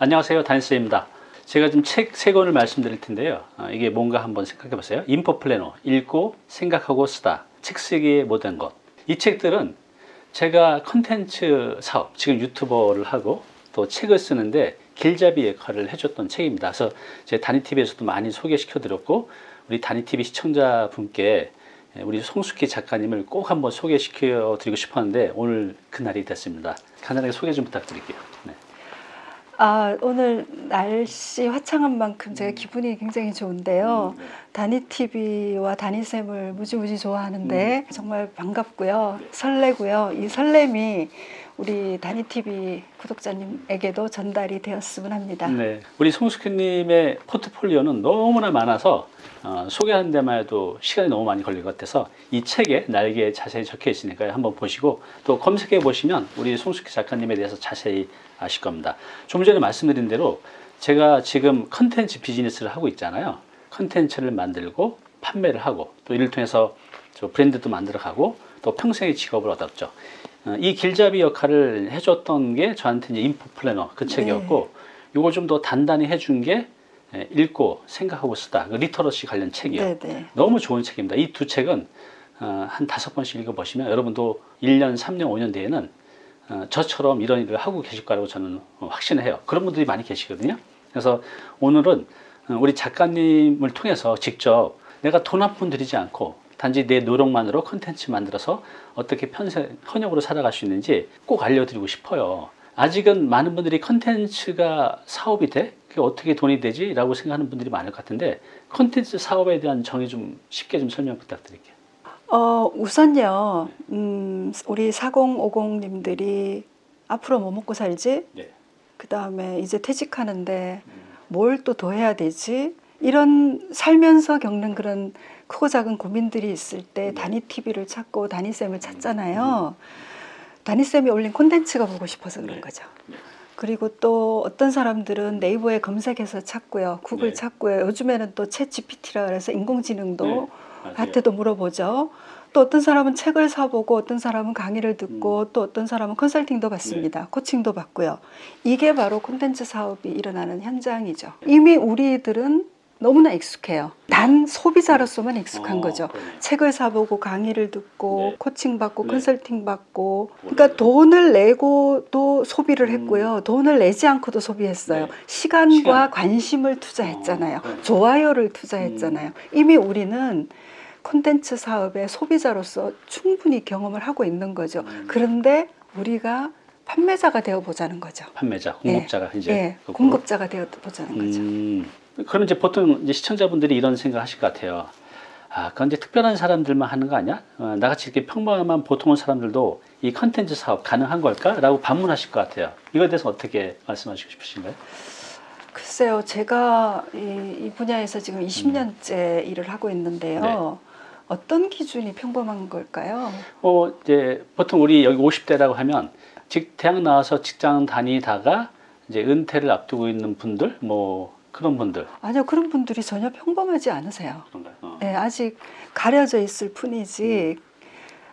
안녕하세요. 단스입니다. 제가 좀책세 권을 말씀드릴 텐데요. 아, 이게 뭔가 한번 생각해 보세요. 인포 플래너 읽고 생각하고 쓰다. 책 쓰기의 모든 것이 책들은 제가 컨텐츠 사업 지금 유튜버를 하고 또 책을 쓰는데 길잡이 역할을 해줬던 책입니다. 그래서 제 다니TV에서도 많이 소개시켜 드렸고 우리 다니TV 시청자분께 우리 송숙희 작가님을 꼭 한번 소개시켜 드리고 싶었는데 오늘 그날이 됐습니다. 간단하게 소개 좀 부탁드릴게요. 네. 아, 오늘 날씨 화창한 만큼 제가 기분이 굉장히 좋은데요. 음, 네. 다니TV와 다니쌤을 무지무지 좋아하는데 정말 반갑고요. 설레고요. 이 설렘이 우리 다니TV 구독자님에게도 전달이 되었으면 합니다. 네. 우리 송숙희님의 포트폴리오는 너무나 많아서 어, 소개하는 데만 해도 시간이 너무 많이 걸릴 것 같아서 이 책에 날개에 자세히 적혀 있으니까요. 한번 보시고 또 검색해 보시면 우리 송숙희 작가님에 대해서 자세히 아실 겁니다. 좀 전에 말씀드린 대로 제가 지금 컨텐츠 비즈니스를 하고 있잖아요. 컨텐츠를 만들고 판매를 하고 또 이를 통해서 저 브랜드도 만들어 가고 또 평생의 직업을 얻었죠. 어, 이 길잡이 역할을 해줬던 게 저한테 이제 인포 플래너 그 책이었고 요걸 좀 더 단단히 해준 게 예, 읽고 생각하고 쓰다 그 literacy 관련 책이요. 네, 네. 너무 좋은 책입니다. 이 두 책은 어, 한 다섯 번씩 읽어보시면 여러분도 1년, 3년, 5년 뒤에는 어, 저처럼 이런 일을 하고 계실 거라고 저는 어, 확신을 해요. 그런 분들이 많이 계시거든요. 그래서 오늘은 어, 우리 작가님을 통해서 직접 내가 돈 한 푼 들이지 않고 단지 내 노력만으로 컨텐츠 만들어서 어떻게 평생 현역으로 살아갈 수 있는지 꼭 알려드리고 싶어요. 아직은 많은 분들이 컨텐츠가 사업이 돼? 그게 어떻게 돈이 되지? 라고 생각하는 분들이 많을 것 같은데 컨텐츠 사업에 대한 정의 좀 쉽게 좀 설명 부탁드릴게요. 어, 우선요, 음, 우리 4050님들이 앞으로 뭐 먹고 살지? 네. 그 다음에 이제 퇴직하는데 뭘또 더 해야 되지? 이런 살면서 겪는 그런 크고 작은 고민들이 있을 때 네. 다니 TV를 찾고 다니 쌤을 찾잖아요. 다니 쌤이 올린 콘텐츠가 보고 싶어서 그런 네. 거죠. 네. 그리고 또 어떤 사람들은 네이버에 검색해서 찾고요. 구글 네. 찾고요. 요즘에는 또챗 GPT라 그래서 인공지능도. 한테도 물어보죠. 또 어떤 사람은 책을 사보고 어떤 사람은 강의를 듣고 음. 또 어떤 사람은 컨설팅도 받습니다. 네. 코칭도 받고요. 이게 바로 콘텐츠 사업이 일어나는 현장이죠. 이미 우리들은 너무나 익숙해요. 단 소비자로서만 익숙한 어, 거죠. 그러네요. 책을 사보고 강의를 듣고 네. 코칭 받고 네. 컨설팅 받고 그러니까 돈을 내고도 소비를 음. 했고요. 돈을 내지 않고도 소비했어요. 네. 시간과 시간. 관심을 투자했잖아요. 어. 좋아요를 투자했잖아요. 이미 우리는 콘텐츠 사업의 소비자로서 충분히 경험을 하고 있는 거죠. 음. 그런데 우리가 판매자가 되어 보자는 거죠. 판매자, 공급자가 이제 예. 공급자가 되어 보자는 거죠. 음, 그럼 이제 보통 이제 시청자분들이 이런 생각 하실 것 같아요. 아, 그건 이제 특별한 사람들만 하는 거 아니야? 어, 나같이 이렇게 평범한 보통의 사람들도 이 컨텐츠 사업 가능한 걸까? 라고 반문하실 것 같아요. 이거에 대해서 어떻게 말씀하시고 싶으신가요? 글쎄요, 제가 이, 이 분야에서 지금 20년째 일을 하고 있는데요. 네. 어떤 기준이 평범한 걸까요? 어, 이제 보통 우리 여기 50대라고 하면 직, 대학 나와서 직장 다니다가 이제 은퇴를 앞두고 있는 분들, 뭐 그런 분들. 아니요, 그런 분들이 전혀 평범하지 않으세요. 그런가요? 어. 네, 아직 가려져 있을 뿐이지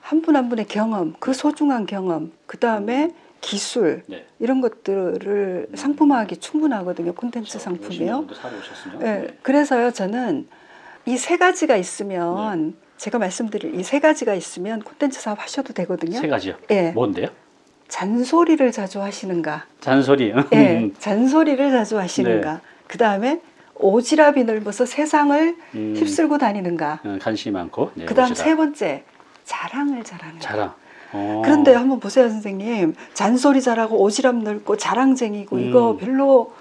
한분한 분의 경험, 그 소중한 경험, 그 다음에 기술 네. 이런 것들을 상품화하기 충분하거든요. 콘텐츠 그렇죠. 상품이요. 네, 네. 그래서요, 저는 이 세 가지가 있으면 제가 말씀드릴 이 세 가지가 있으면 콘텐츠 사업 하셔도 되거든요. 세 가지요. 예, 뭔데요? 잔소리를 자주 하시는가? 잔소리. 예, 잔소리를 자주 하시는가? 그 다음에 오지랖이 넓어서 세상을 음, 휩쓸고 다니는가? 어, 관심이 많고. 네, 그 다음. 세 번째 자랑을 잘하는 거. 자랑. 어. 그런데 한번 보세요 선생님 잔소리 잘하고 오지랖 넓고 자랑쟁이고 이거 음. 별로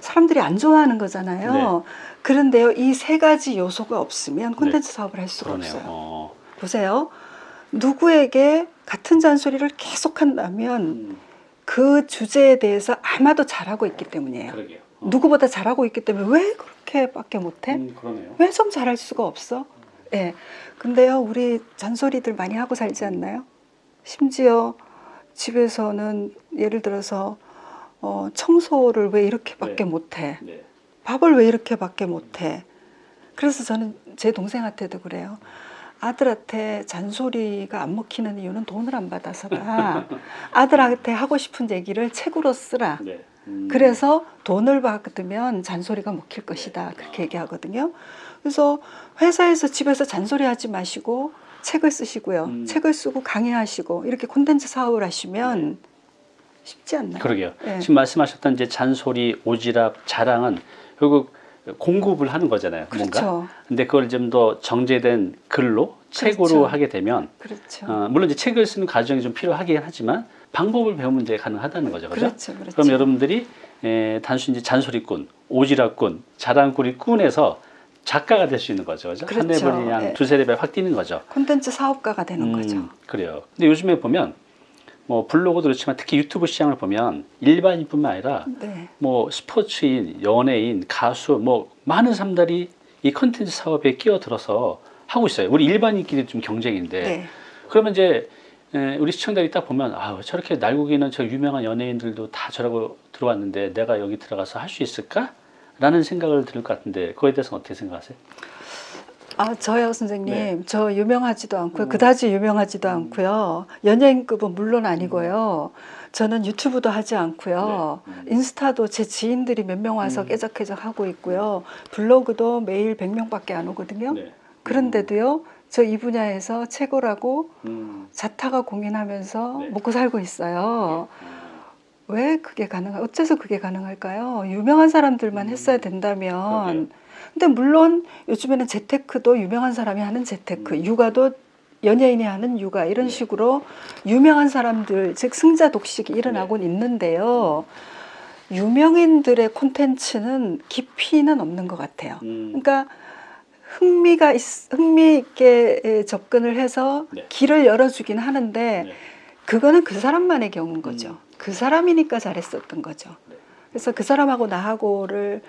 사람들이 안 좋아하는 거잖아요. 네. 그런데요 이 세 가지 요소가 없으면 콘텐츠 사업을 할 수가 그러네요. 없어요. 어. 보세요 누구에게 같은 잔소리를 계속 한다면 음, 그 주제에 대해서 아마도 잘하고 있기 때문이에요. 그러게요. 어. 누구보다 잘하고 있기 때문에 왜 그렇게밖에 못해? 음, 그러네요. 왜좀 잘할 수가 없어? 예. 근데요, 우리 잔소리들 많이 하고 살지 않나요? 심지어 집에서는 예를 들어서 어, 청소를 왜 이렇게밖에 네. 못해? 네. 밥을 왜 이렇게밖에 못해? 그래서 저는 제 동생한테도 그래요. 아들한테 잔소리가 안 먹히는 이유는 돈을 안 받아서라. 아들한테 하고 싶은 얘기를 책으로 쓰라. 네. 음. 그래서 돈을 받으면 잔소리가 먹힐 것이다. 그렇게 얘기하거든요. 그래서 회사에서 집에서 잔소리 하지 마시고 책을 쓰시고요. 음. 책을 쓰고 강의하시고 이렇게 콘텐츠 사업을 하시면 쉽지 않나요? 그러게요. 네. 지금 말씀하셨던 이제 잔소리, 오지랖, 자랑은 결국 공급을 하는 거잖아요. 뭔가. 그렇죠. 근데 그걸 좀 더 정제된 글로 책으로 그렇죠. 하게 되면 그렇죠. 어, 물론 이제 책을 쓰는 과정이 좀 필요하긴 하지만 방법을 배우면 이제 가능하다는 거죠. 그죠? 그렇죠. 그렇죠. 그럼 여러분들이 에, 단순히 이제 잔소리꾼, 오지랖꾼, 자랑꾼이 꾼에서 작가가 될 수 있는 거죠. 그죠? 한 그렇죠. 레벨이 그냥 예. 두세 레벨 확 뛰는 거죠. 콘텐츠 사업가가 되는 거죠. 음, 그래요. 근데 요즘에 보면 뭐 블로그도 그렇지만 특히 유튜브 시장을 보면 일반인뿐만 아니라 네. 뭐 스포츠인, 연예인, 가수 뭐 많은 사람들이 이 컨텐츠 사업에 끼어들어서 하고 있어요. 우리 일반인끼리도 경쟁인데 네. 그러면 이제 에, 우리 시청자들이 딱 보면 아 저렇게 날고기는 저 유명한 연예인들도 다 저러고 들어왔는데 내가 여기 들어가서 할 수 있을까? 라는 생각을 들것 같은데 그거에 대해서는 어떻게 생각하세요? 아 저요 선생님 네. 저 유명하지도 않고요 음. 그다지 유명하지도 않고요 연예인급은 물론 아니고요 저는 유튜브도 하지 않고요 네. 음. 인스타도 제 지인들이 몇 명 와서 음. 깨작깨작 하고 있고요 블로그도 매일 100명밖에 안 오거든요 네. 그런데도요 저 이 분야에서 최고라고 음. 자타가 공인하면서 네. 먹고 살고 있어요 음. 왜 그게 가능할 어째서 그게 가능할까요 유명한 사람들만 음. 했어야 된다면 그러게요. 근데 물론 요즘에는 재테크도 유명한 사람이 하는 재테크, 음. 육아도 연예인이 하는 육아 이런 네. 식으로 유명한 사람들 즉 승자 독식이 일어나곤 있는데요. 유명인들의 콘텐츠는 깊이는 없는 것 같아요. 음. 그러니까 흥미가 있, 흥미 있게 접근을 해서 네. 길을 열어주긴 하는데 네. 그거는 그 사람만의 경우인 거죠. 음. 그 사람이니까 잘했었던 거죠. 네. 그래서 그 사람하고 나하고를 에,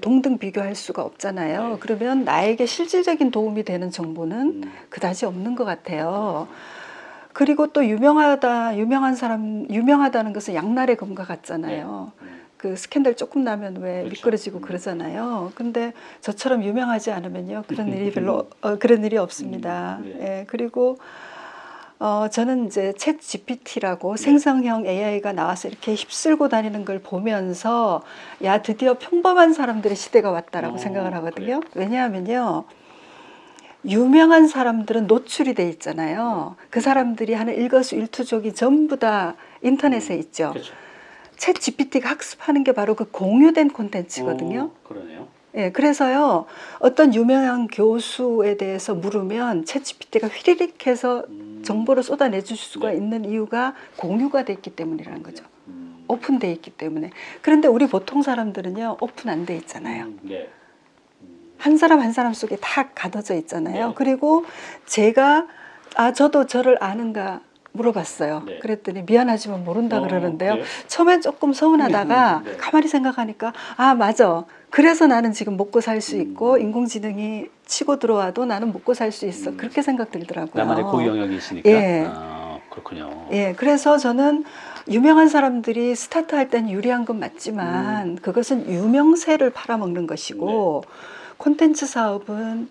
동등 비교할 수가 없잖아요. 네. 그러면 나에게 실질적인 도움이 되는 정보는 음. 그다지 없는 것 같아요. 그리고 또 유명하다, 유명한 사람, 유명하다는 것은 양날의 검과 같잖아요. 음. 그 스캔들 조금 나면 왜 그렇죠. 미끄러지고 음. 그러잖아요. 근데 저처럼 유명하지 않으면요 그런 일이 별로 어, 그런 일이 없습니다. 음, 네. 예 그리고 어 저는 이제 챗 GPT라고 네. 생성형 AI가 나와서 이렇게 휩쓸고 다니는 걸 보면서 야 드디어 평범한 사람들의 시대가 왔다라고 어, 생각을 하거든요. 왜냐하면요. 유명한 사람들은 노출이 돼 있잖아요. 그 사람들이 하는 일거수일투족이 전부 다 인터넷에 있죠. 그렇죠. 챗 GPT가 학습하는 게 바로 그 공유된 콘텐츠거든요. 어, 그러네요. 예, 그래서요, 어떤 유명한 교수에 대해서 물으면 챗 GPT가 휘리릭 해서 음. 정보를 쏟아내 줄 수가 네. 있는 이유가 공유가 돼 있기 때문이라는 거죠. 음. 오픈돼 있기 때문에. 그런데 우리 보통 사람들은요, 오픈 안 돼 있잖아요. 음, 네. 한 사람 한 사람 속에 다 가둬져 있잖아요. 네. 그리고 제가 아 저도 저를 아는가 물어봤어요. 네. 그랬더니 미안하지만 모른다 어, 그러는데요. 그래요? 처음엔 조금 서운하다가 네. 가만히 생각하니까 아 맞아. 그래서 나는 지금 먹고 살수 음. 있고 인공지능이 치고 들어와도 나는 먹고 살 수 있어. 음. 그렇게 생각 들더라고요. 나만의 고유 영역이 있으니까. 예. 아, 그렇군요. 예, 그래서 저는 유명한 사람들이 스타트 할 땐 유리한 건 맞지만 음. 그것은 유명세를 팔아먹는 것이고 네. 콘텐츠 사업은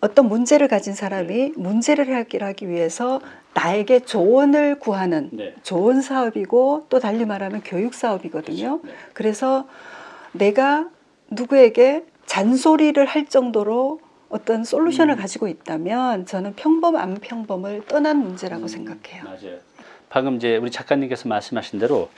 어떤 문제를 가진 사람이 네. 문제를 해결하기 위해서 나에게 조언을 구하는 네. 좋은 사업이고 또 달리 말하면 교육 사업이거든요. 그렇죠. 네. 그래서 내가 누구에게 잔소리를 할 정도로 어떤 솔루션을 음. 가지고 있다면 저는 평범 안 평범을 떠난 문제라고 음, 생각해요. 맞아요. 방금 이제 우리 작가님께서 말씀하신 대로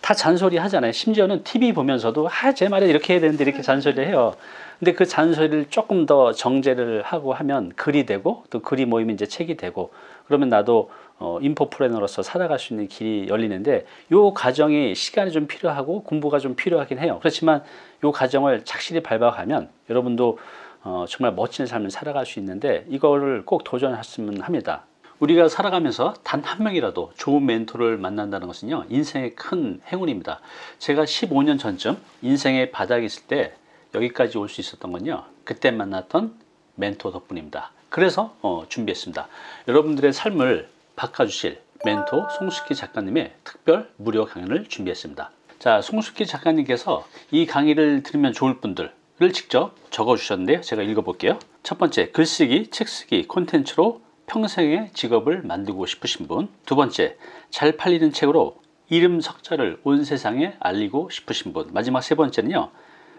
다 잔소리 하잖아요. 심지어는 TV 보면서도 아, 제 말에 이렇게 해야 되는데 이렇게 잔소리를 해요. 근데 그 잔소리를 조금 더 정제를 하고 하면 글이 되고 또 글이 모이면 이제 책이 되고 그러면 나도 어, 인포프레너로서 살아갈 수 있는 길이 열리는데 요 과정이 시간이 좀 필요하고 공부가 좀 필요하긴 해요. 그렇지만 요 과정을 착실히 밟아가면 여러분도 어, 정말 멋진 삶을 살아갈 수 있는데 이거를 꼭 도전하셨으면 합니다. 우리가 살아가면서 단 한 명이라도 좋은 멘토를 만난다는 것은요 인생의 큰 행운입니다. 제가 15년 전쯤 인생의 바닥에 있을 때 여기까지 올 수 있었던 건요 그때 만났던 멘토 덕분입니다. 그래서 어, 준비했습니다. 여러분들의 삶을 바꿔주실 멘토 송숙희 작가님의 특별 무료 강연을 준비했습니다. 자, 송숙희 작가님께서 이 강의를 들으면 좋을 분들 을 직접 적어 주셨는데요. 제가 읽어 볼게요. 첫 번째, 글쓰기, 책쓰기 콘텐츠로 평생의 직업을 만들고 싶으신 분. 두 번째, 잘 팔리는 책으로 이름 석자를 온 세상에 알리고 싶으신 분. 마지막 세 번째는요.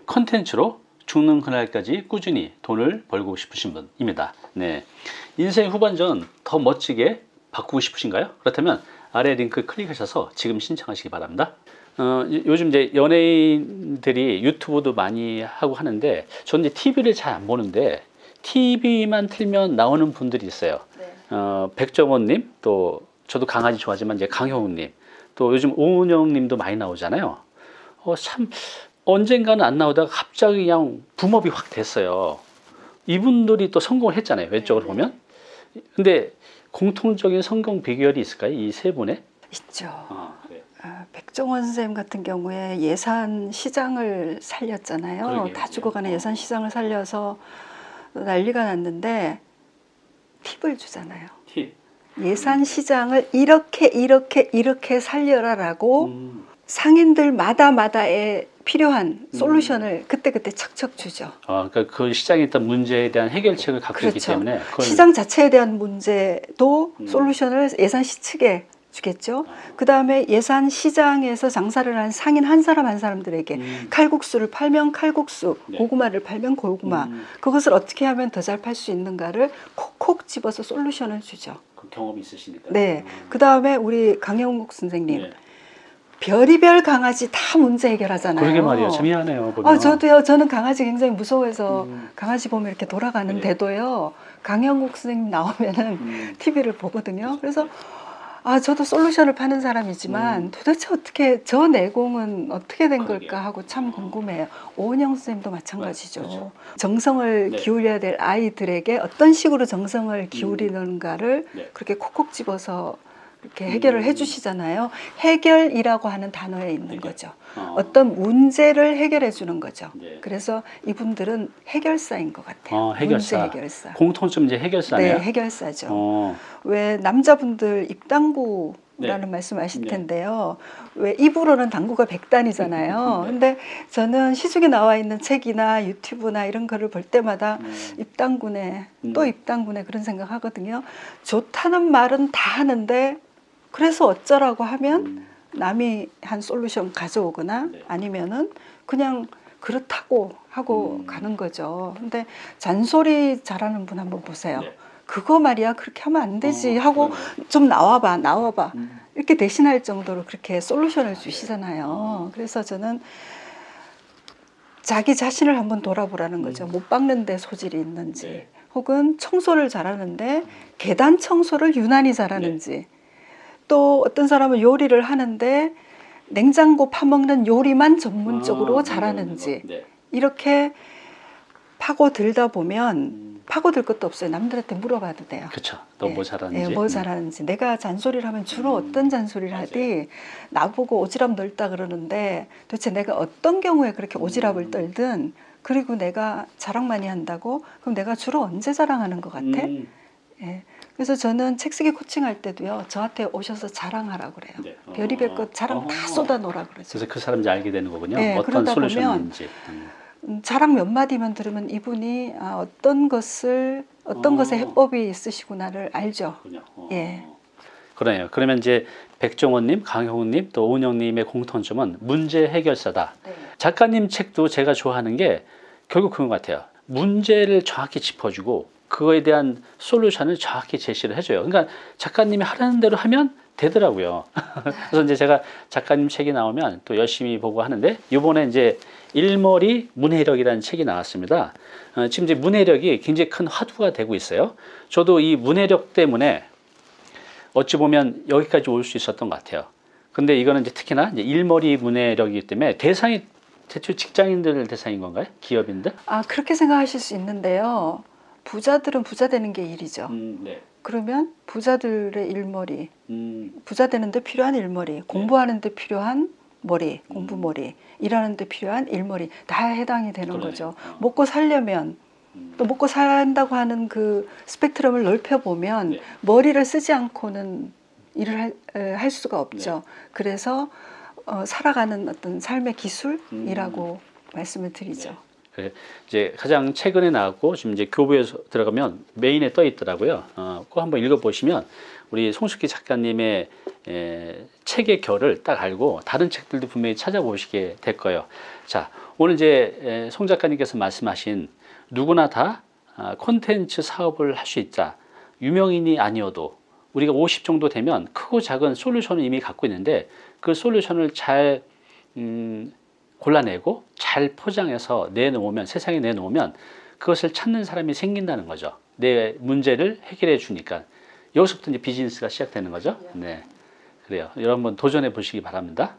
컨텐츠로 죽는 그날까지 꾸준히 돈을 벌고 싶으신 분입니다. 네. 인생 후반전 더 멋지게 바꾸고 싶으신가요? 그렇다면 아래 링크 클릭하셔서 지금 신청하시기 바랍니다. 어, 요- 요즘 이제 연예인들이 유튜브도 많이 하고 하는데 저는 이제 TV를 잘 안 보는데 TV만 틀면 나오는 분들이 있어요. 네. 어, 백정원님 또 저도 강아지 좋아하지만 이제 강효우님 또 요즘 오은영님도 많이 나오잖아요. 어, 참 언젠가는 안 나오다가 갑자기 그냥 붐업이 확 됐어요. 이분들이 또 성공을 했잖아요. 왼쪽으로 네. 보면. 근데 공통적인 성공 비결이 있을까요? 이 세 분의? 있죠. 아, 백종원 선생님 같은 경우에 예산 시장을 살렸잖아요. 그러게요. 다 죽어가는 어. 예산 시장을 살려서 난리가 났는데 팁을 주잖아요. 티. 예산 시장을 이렇게 이렇게 이렇게 살려라라고 음. 상인들마다 마다에 필요한 솔루션을 그때그때 척척 주죠. 아, 그러니까 그 시장에 있던 문제에 대한 해결책을 갖고 있기 그렇죠. 때문에 그걸 시장 자체에 대한 문제도 음. 솔루션을 예산시 측에 주겠죠. 그 다음에 예산 시장에서 장사를 하는 상인 한 사람 한 사람들에게 음. 칼국수를 팔면 칼국수, 네. 고구마를 팔면 고구마, 음, 그것을 어떻게 하면 더 잘 팔 수 있는가를 콕콕 집어서 솔루션을 주죠. 그 경험이 있으시니까. 네. 음. 그 다음에 우리 강영국 선생님, 네. 별의별 강아지 다 문제 해결하잖아요. 그러게 말이에요. 참 희한해요. 보면. 아, 저도요. 저는 강아지 굉장히 무서워해서 음. 강아지 보면 이렇게 네. 돌아가는데도요. 강영국 선생님 나오면은 음. TV를 보거든요. 그래서 아 저도 솔루션을 파는 사람이지만 음. 도대체 어떻게 저 내공은 어떻게 된 그러게요. 걸까 하고 참 궁금해요. 오은영 선생님도 마찬가지죠. 그렇죠. 정성을 네. 기울여야 될 아이들에게 어떤 식으로 정성을 기울이는가를 네. 그렇게 콕콕 집어서 이렇게 해결을 음. 해주시잖아요. 해결이라고 하는 단어에 있는 해결. 거죠. 어. 어떤 문제를 해결해 주는 거죠. 네. 그래서 이분들은 해결사인 것 같아요. 어, 해결사. 문제 해결사. 공통점 이제 해결사네요. 네, 해결사죠. 어. 왜 남자분들 입당구 라는 네. 말씀하실 네. 텐데요. 왜 입으로는 당구가 백단이잖아요. 네. 근데 저는 시중에 나와 있는 책이나 유튜브나 이런 거를 볼 때마다 음. 입당구네 음. 또 입당구네 그런 생각 하거든요. 좋다는 말은 다 하는데 그래서 어쩌라고 하면 음. 남이 한 솔루션 가져오거나 네. 아니면은 그냥 그렇다고 하고 음. 가는 거죠. 근데 잔소리 잘하는 분 한번 보세요. 네. 그거 말이야 그렇게 하면 안 되지 어, 하고 그러네요. 좀 나와봐 나와봐 음. 이렇게 대신할 정도로 그렇게 솔루션을 주시잖아요. 그래서 저는 자기 자신을 한번 돌아보라는 거죠. 음. 못 박는 데 소질이 있는지 네. 혹은 청소를 잘하는데 계단 청소를 유난히 잘하는지 네. 또 어떤 사람은 요리를 하는데 냉장고 파먹는 요리만 전문적으로 아, 잘하는지 네. 이렇게 파고들다 보면 음. 파고들 것도 없어요. 남들한테 물어봐도 돼요. 그렇죠. 너뭐 예, 잘하는지. 예, 뭐 잘하는지. 내가 잔소리를 하면 주로 음, 어떤 잔소리를 맞아요. 하디 나보고 오지랖 넓다 그러는데 도대체 내가 어떤 경우에 그렇게 오지랖을 음. 떨든 그리고 내가 자랑 많이 한다고 그럼 내가 주로 언제 자랑하는 것 같아? 음. 예. 그래서 저는 책 쓰기 코칭할 때도요 저한테 오셔서 자랑하라고 그래요. 네. 어. 별의별 것 자랑 다 어. 쏟아놓으라 그러죠. 그래서 그 사람인지 알게 되는 거군요. 네, 어떤 솔루션인지. 음. 음, 자랑 몇 마디만 들으면 이분이 아, 어떤 것을 어떤 어. 것에 해법이 있으시구나를 알죠. 어. 예. 그러네요. 그러면 이제 백종원님, 강형우님, 또 오은영님의 공통점은 문제 해결사다. 작가님 책도 제가 좋아하는 게 결국 그런 것 같아요. 문제를 정확히 짚어주고 그거에 대한 솔루션을 정확히 제시를 해줘요. 그러니까 작가님이 하라는 대로 하면 되더라고요. 그래서 이제 제가 작가님 책이 나오면 또 열심히 보고 하는데 이번에 이제 일머리 문해력이라는 책이 나왔습니다. 어, 지금 이제 문해력이 굉장히 큰 화두가 되고 있어요. 저도 이 문해력 때문에 어찌 보면 여기까지 올 수 있었던 것 같아요. 근데 이거는 이제 특히나 이제 일머리 문해력이기 때문에 대상이 대체 직장인들 대상인 건가요? 기업인들? 아 그렇게 생각하실 수 있는데요. 부자들은 부자 되는 게 일이죠. 음, 네. 그러면 부자들의 일머리, 음, 부자 되는데 필요한 일머리, 공부하는데 필요한 머리, 공부 음. 머리, 일하는데 필요한 일머리 다 해당이 되는 그러네. 거죠. 어. 먹고 살려면 음. 또 먹고 산다고 하는 그 스펙트럼을 넓혀 보면 네. 머리를 쓰지 않고는 일을 할, 에, 할 수가 없죠. 네. 그래서 어, 살아가는 어떤 삶의 기술이라고 말씀을 드리죠. 네. 그래, 이제 가장 최근에 나왔고 지금 이제 교부에 들어가면 메인에 떠 있더라고요. 어, 꼭 한번 읽어보시면 우리 송숙기 작가님의 에, 책의 결을 딱 알고 다른 책들도 분명히 찾아보시게 될 거예요. 자, 오늘 이제 에, 송 작가님께서 말씀하신 누구나 다 아, 콘텐츠 사업을 할 수 있다. 유명인이 아니어도 우리가 50 정도 되면 크고 작은 솔루션을 이미 갖고 있는데 그 솔루션을 잘 음, 골라내고 잘 포장해서 내놓으면 세상에 내놓으면 그것을 찾는 사람이 생긴다는 거죠. 내 문제를 해결해 주니까 여기서부터 이제 비즈니스가 시작되는 거죠. 네, 그래요. 여러분 도전해 보시기 바랍니다.